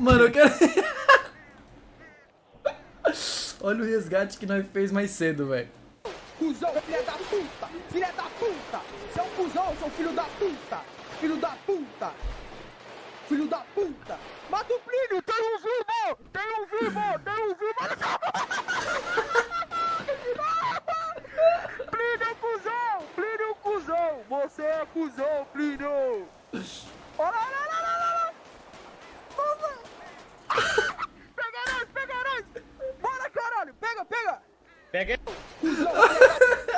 Mano, eu quero... Olha o resgate que nós fez mais cedo, velho. Cusão, filha da puta! Filha da puta! Você é um cuzão, seu filho da puta! Filho da puta! Filho da puta! Mata o Plínio! Tem um vivo! Tem um vivo! Tem um vivo! Plínio, cuzão! Plínio, cuzão! Você é cuzão, Plínio! Olha, olha, olha, olha, olha! Pega